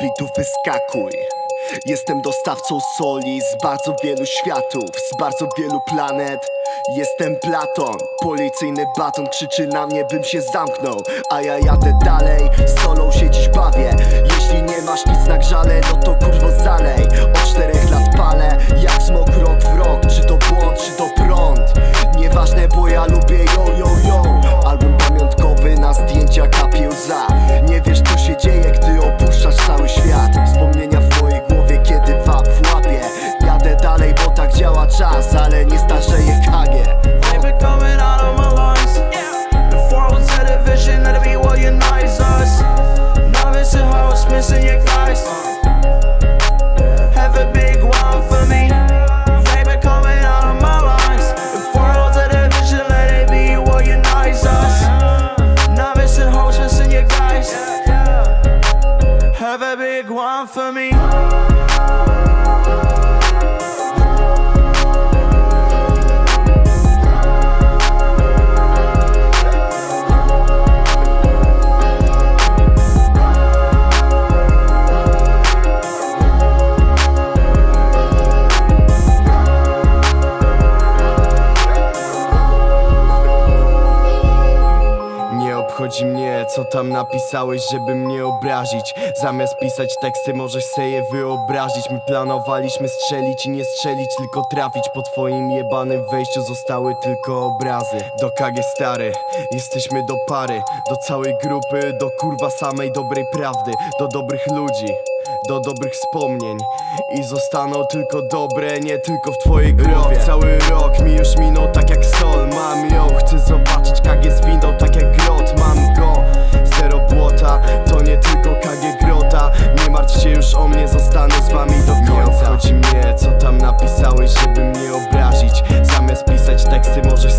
bitów wyskakuj. Jestem dostawcą soli z bardzo wielu światów, z bardzo wielu planet. Jestem Platon, policyjny baton krzyczy na mnie bym się zamknął. A ja jadę dalej, solą się dziś bawię. Jeśli nie masz nic na grzale, no to kurwo zalej for me. Obchodzi mnie, co tam napisałeś, żeby mnie obrazić. Zamiast pisać teksty, możesz sobie je wyobrazić. My planowaliśmy strzelić i nie strzelić, tylko trafić. Po twoim jebanym wejściu zostały tylko obrazy. Do KG stary, jesteśmy do pary. Do całej grupy, do kurwa samej dobrej prawdy. Do dobrych ludzi do dobrych wspomnień. I zostaną tylko dobre, nie tylko w twojej głowie. Cały rok mi już minął tak jak myślisz o mnie, zostanę z wami do końca. Nie obchodzi mnie, co tam napisałeś, żeby mnie obrazić. Zamiast pisać teksty możesz